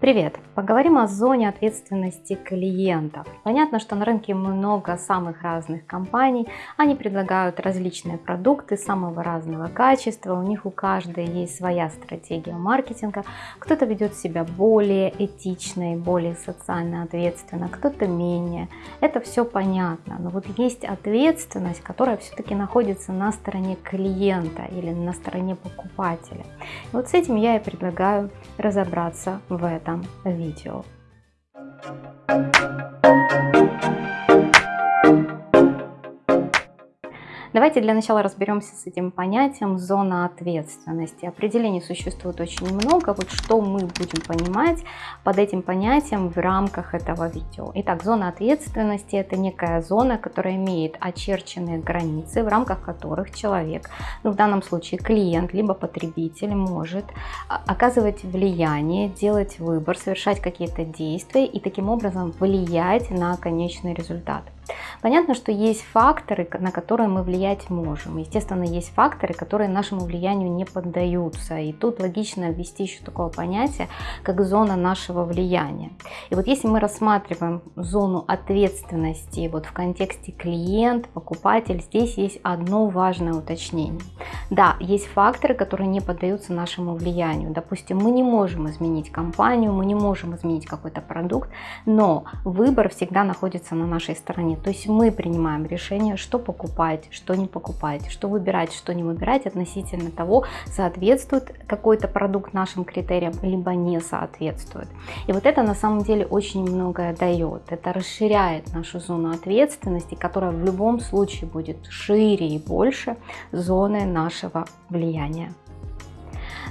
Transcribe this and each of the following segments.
Привет! Поговорим о зоне ответственности клиентов. Понятно, что на рынке много самых разных компаний. Они предлагают различные продукты самого разного качества. У них у каждой есть своя стратегия маркетинга. Кто-то ведет себя более этично и более социально ответственно, кто-то менее. Это все понятно. Но вот есть ответственность, которая все-таки находится на стороне клиента или на стороне покупателя. И вот с этим я и предлагаю разобраться в этом этом видео. Давайте для начала разберемся с этим понятием зона ответственности. Определений существует очень много. Вот что мы будем понимать под этим понятием в рамках этого видео. Итак, зона ответственности это некая зона, которая имеет очерченные границы, в рамках которых человек, ну в данном случае клиент, либо потребитель может а, оказывать влияние, делать выбор, совершать какие-то действия и таким образом влиять на конечный результат. Понятно, что есть факторы, на которые мы влиять можем. Естественно, есть факторы, которые нашему влиянию не поддаются. И тут логично ввести еще такое понятие, как зона нашего влияния. И вот если мы рассматриваем зону ответственности вот в контексте клиент, покупатель, здесь есть одно важное уточнение. Да, есть факторы, которые не поддаются нашему влиянию. Допустим, мы не можем изменить компанию, мы не можем изменить какой-то продукт, но выбор всегда находится на нашей стороне. То есть мы принимаем решение, что покупать, что не покупать, что выбирать, что не выбирать относительно того, соответствует какой-то продукт нашим критериям, либо не соответствует. И вот это на самом деле очень многое дает. Это расширяет нашу зону ответственности, которая в любом случае будет шире и больше зоны нашего влияния.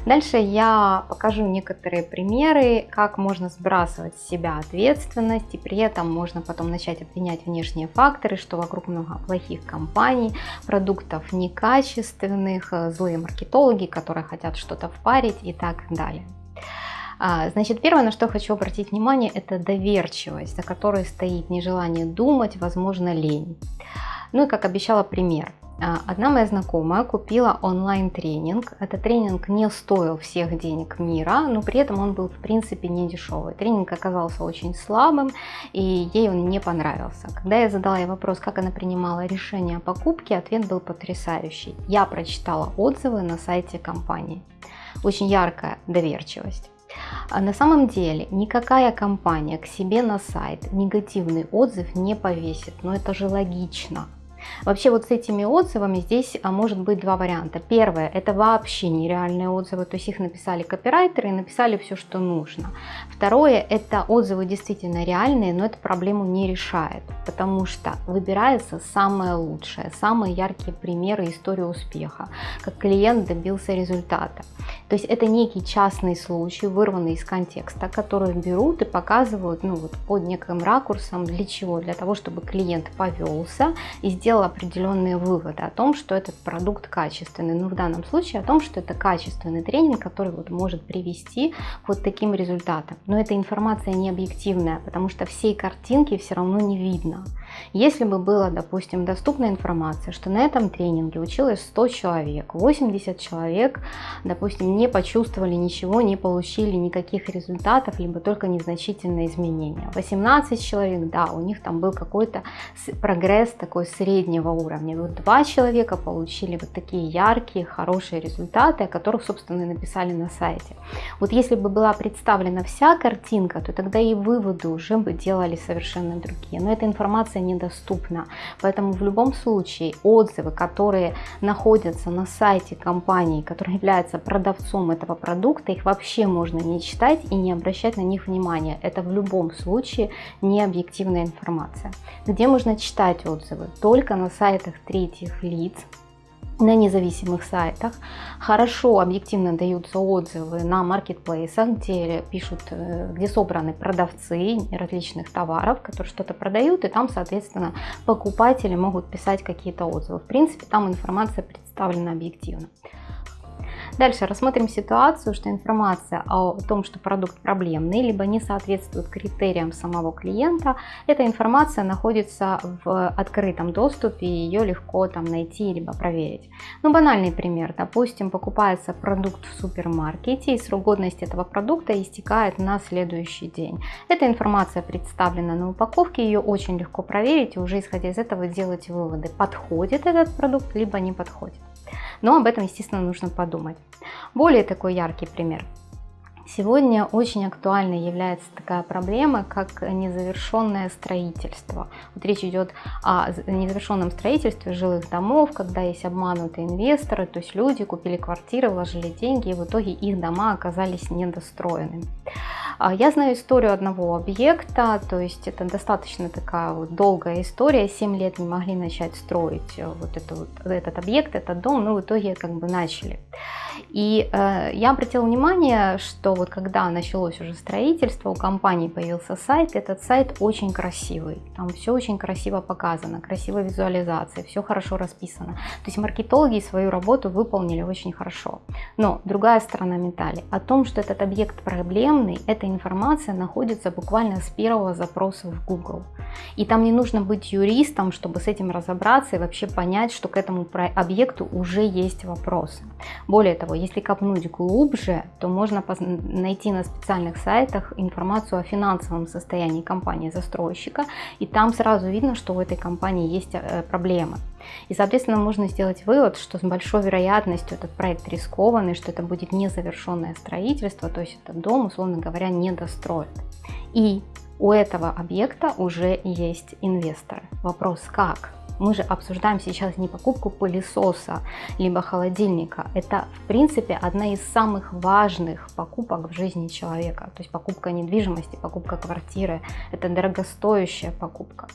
Дальше я покажу некоторые примеры, как можно сбрасывать с себя ответственность, и при этом можно потом начать обвинять внешние факторы, что вокруг много плохих компаний, продуктов некачественных, злые маркетологи, которые хотят что-то впарить и так далее. А, значит, первое, на что хочу обратить внимание, это доверчивость, за которой стоит нежелание думать, возможно, лень. Ну и как обещала пример. А, одна моя знакомая купила онлайн-тренинг. Этот тренинг не стоил всех денег мира, но при этом он был в принципе не дешевый. Тренинг оказался очень слабым и ей он не понравился. Когда я задала ей вопрос, как она принимала решение о покупке, ответ был потрясающий. Я прочитала отзывы на сайте компании. Очень яркая доверчивость. А на самом деле никакая компания к себе на сайт негативный отзыв не повесит, но это же логично. Вообще вот с этими отзывами здесь а, может быть два варианта. Первое, это вообще нереальные отзывы, то есть их написали копирайтеры и написали все, что нужно. Второе, это отзывы действительно реальные, но это проблему не решает, потому что выбирается самое лучшее, самые яркие примеры истории успеха, как клиент добился результата. То есть это некий частный случай, вырванный из контекста, который берут и показывают ну, вот под неким ракурсом. Для чего? Для того, чтобы клиент повелся и сделал определенные выводы о том, что этот продукт качественный. Ну, в данном случае о том, что это качественный тренинг, который вот может привести к вот таким результатам. Но эта информация не объективная, потому что всей картинки все равно не видно. Если бы была, допустим, доступна информация, что на этом тренинге училось 100 человек, 80 человек, допустим, не почувствовали ничего, не получили никаких результатов, либо только незначительные изменения. 18 человек, да, у них там был какой-то прогресс такой среднего уровня. Вот два человека получили вот такие яркие, хорошие результаты, о которых, собственно, и написали на сайте. Вот если бы была представлена вся картинка, то тогда и выводы уже бы делали совершенно другие. Но эта информация недоступна. Поэтому в любом случае отзывы, которые находятся на сайте компании, которая является продавцом этого продукта, их вообще можно не читать и не обращать на них внимания. Это в любом случае не объективная информация. Где можно читать отзывы? Только на сайтах третьих лиц, на независимых сайтах. Хорошо объективно даются отзывы на маркетплейсах, где пишут, э, где собраны продавцы различных товаров, которые что-то продают, и там, соответственно, покупатели могут писать какие-то отзывы. В принципе, там информация представлена объективно. Дальше рассмотрим ситуацию, что информация о том, что продукт проблемный, либо не соответствует критериям самого клиента, эта информация находится в открытом доступе, и ее легко там найти, либо проверить. Ну, банальный пример. Допустим, покупается продукт в супермаркете, и срок годности этого продукта истекает на следующий день. Эта информация представлена на упаковке, ее очень легко проверить, и уже исходя из этого делать выводы, подходит этот продукт, либо не подходит. Но об этом, естественно, нужно подумать. Более такой яркий пример. Сегодня очень актуальной является такая проблема, как незавершенное строительство. Вот речь идет о незавершенном строительстве жилых домов, когда есть обманутые инвесторы, то есть люди купили квартиры, вложили деньги, и в итоге их дома оказались недостроенными. А, я знаю историю одного объекта, то есть это достаточно такая вот долгая история, 7 лет не могли начать строить э, вот, это вот этот объект, этот дом, но в итоге как бы начали. И э, я обратила внимание, что вот когда началось уже строительство, у компании появился сайт, этот сайт очень красивый, там все очень красиво показано, красивая визуализация, все хорошо расписано. То есть маркетологи свою работу выполнили очень хорошо. Но другая сторона медали, о том, что этот объект проблемный, информация находится буквально с первого запроса в Google. И там не нужно быть юристом, чтобы с этим разобраться и вообще понять, что к этому объекту уже есть вопросы. Более того, если копнуть глубже, то можно найти на специальных сайтах информацию о финансовом состоянии компании-застройщика, и там сразу видно, что у этой компании есть э, проблемы. И, соответственно, можно сделать вывод, что с большой вероятностью этот проект рискованный, что это будет незавершенное строительство, то есть этот дом, условно говоря, недостроят. И у этого объекта уже есть инвесторы. Вопрос как? Мы же обсуждаем сейчас не покупку пылесоса, либо холодильника. Это, в принципе, одна из самых важных покупок в жизни человека. То есть покупка недвижимости, покупка квартиры. Это дорогостоящая покупка.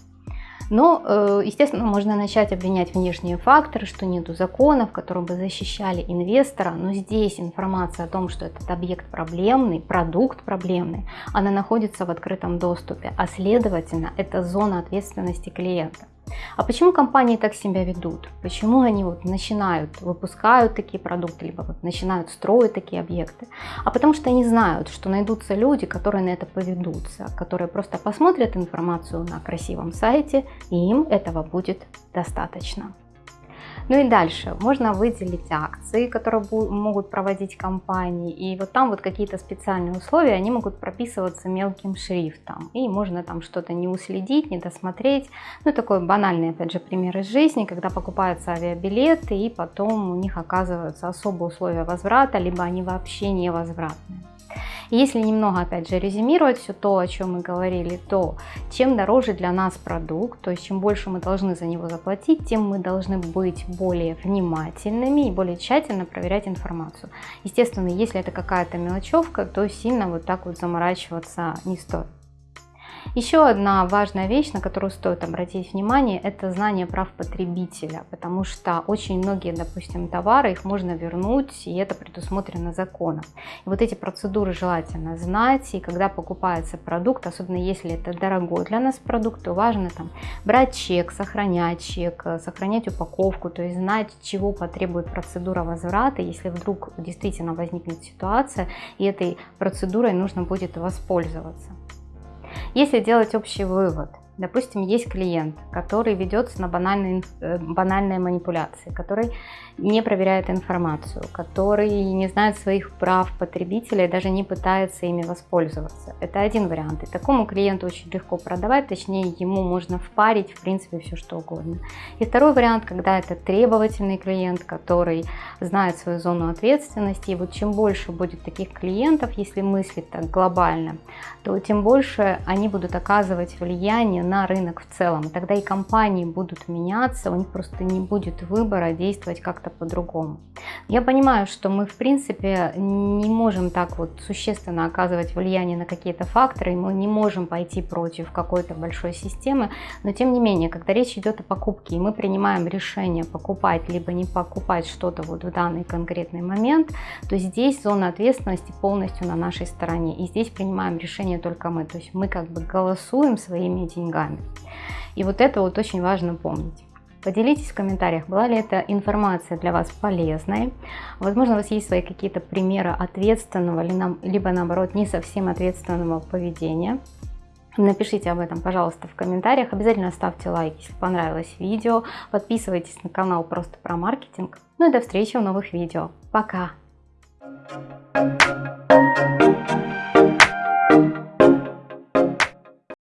Но, э, естественно, можно начать обвинять внешние факторы, что нету законов, которые бы защищали инвестора, но здесь информация о том, что этот объект проблемный, продукт проблемный, она находится в открытом доступе, а следовательно, это зона ответственности клиента. А почему компании так себя ведут? Почему они вот начинают, выпускают такие продукты, либо вот начинают строить такие объекты? А потому что они знают, что найдутся люди, которые на это поведутся, которые просто посмотрят информацию на красивом сайте, и им этого будет достаточно. Ну и дальше можно выделить акции, которые могут проводить компании, и вот там вот какие-то специальные условия, они могут прописываться мелким шрифтом, и можно там что-то не уследить, не досмотреть. Ну такой банальный, опять же, пример из жизни, когда покупаются авиабилеты, и потом у них оказываются особые условия возврата, либо они вообще невозвратные. Если немного, опять же, резюмировать все то, о чем мы говорили, то чем дороже для нас продукт, то есть чем больше мы должны за него заплатить, тем мы должны быть более внимательными и более тщательно проверять информацию. Естественно, если это какая-то мелочевка, то сильно вот так вот заморачиваться не стоит. Еще одна важная вещь, на которую стоит обратить внимание, это знание прав потребителя, потому что очень многие, допустим, товары, их можно вернуть, и это предусмотрено законом. И вот эти процедуры желательно знать, и когда покупается продукт, особенно если это дорогой для нас продукт, то важно там брать чек, сохранять чек, сохранять упаковку, то есть знать, чего потребует процедура возврата, если вдруг действительно возникнет ситуация, и этой процедурой нужно будет воспользоваться. Если делать общий вывод, Допустим, есть клиент, который ведется на банальные, э, банальные манипуляции, который не проверяет информацию, который не знает своих прав потребителя и даже не пытается ими воспользоваться. Это один вариант. И такому клиенту очень легко продавать, точнее ему можно впарить в принципе все что угодно. И второй вариант, когда это требовательный клиент, который знает свою зону ответственности. И вот чем больше будет таких клиентов, если мыслить так глобально, то тем больше они будут оказывать влияние на рынок в целом. Тогда и компании будут меняться, у них просто не будет выбора действовать как-то по-другому. Я понимаю, что мы в принципе не можем так вот существенно оказывать влияние на какие-то факторы, мы не можем пойти против какой-то большой системы, но тем не менее, когда речь идет о покупке, и мы принимаем решение покупать либо не покупать что-то вот в данный конкретный момент, то здесь зона ответственности полностью на нашей стороне, и здесь принимаем решение только мы, то есть мы как бы голосуем своими деньгами. И вот это вот очень важно помнить. Поделитесь в комментариях, была ли эта информация для вас полезной. Возможно, у вас есть свои какие-то примеры ответственного, либо наоборот не совсем ответственного поведения. Напишите об этом, пожалуйста, в комментариях. Обязательно ставьте лайк, если понравилось видео. Подписывайтесь на канал просто про маркетинг. Ну и до встречи в новых видео. Пока! Thank you.